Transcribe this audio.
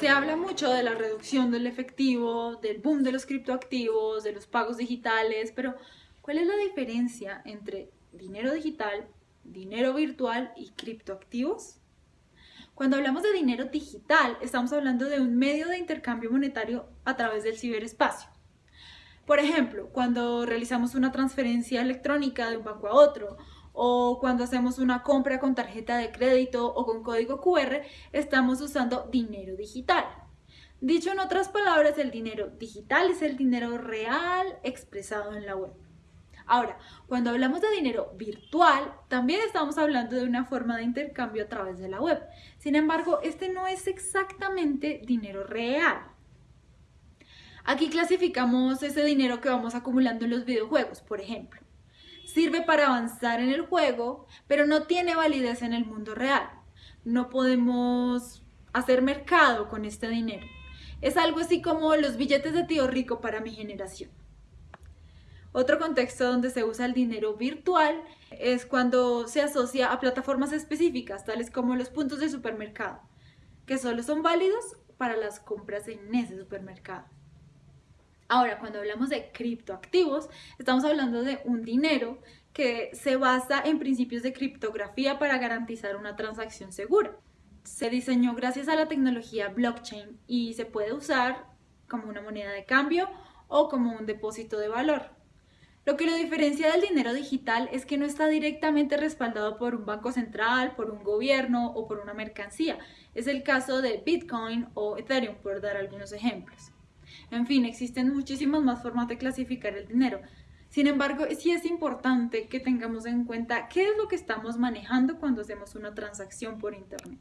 Se habla mucho de la reducción del efectivo, del boom de los criptoactivos, de los pagos digitales, pero ¿cuál es la diferencia entre dinero digital, dinero virtual y criptoactivos? Cuando hablamos de dinero digital, estamos hablando de un medio de intercambio monetario a través del ciberespacio. Por ejemplo, cuando realizamos una transferencia electrónica de un banco a otro o cuando hacemos una compra con tarjeta de crédito o con código QR, estamos usando dinero digital. Dicho en otras palabras, el dinero digital es el dinero real expresado en la web. Ahora, cuando hablamos de dinero virtual, también estamos hablando de una forma de intercambio a través de la web. Sin embargo, este no es exactamente dinero real. Aquí clasificamos ese dinero que vamos acumulando en los videojuegos, por ejemplo sirve para avanzar en el juego, pero no tiene validez en el mundo real. No podemos hacer mercado con este dinero. Es algo así como los billetes de tío rico para mi generación. Otro contexto donde se usa el dinero virtual es cuando se asocia a plataformas específicas, tales como los puntos de supermercado, que solo son válidos para las compras en ese supermercado. Ahora, cuando hablamos de criptoactivos, estamos hablando de un dinero que se basa en principios de criptografía para garantizar una transacción segura. Se diseñó gracias a la tecnología blockchain y se puede usar como una moneda de cambio o como un depósito de valor. Lo que lo diferencia del dinero digital es que no está directamente respaldado por un banco central, por un gobierno o por una mercancía. Es el caso de Bitcoin o Ethereum, por dar algunos ejemplos. En fin, existen muchísimas más formas de clasificar el dinero. Sin embargo, sí es importante que tengamos en cuenta qué es lo que estamos manejando cuando hacemos una transacción por Internet.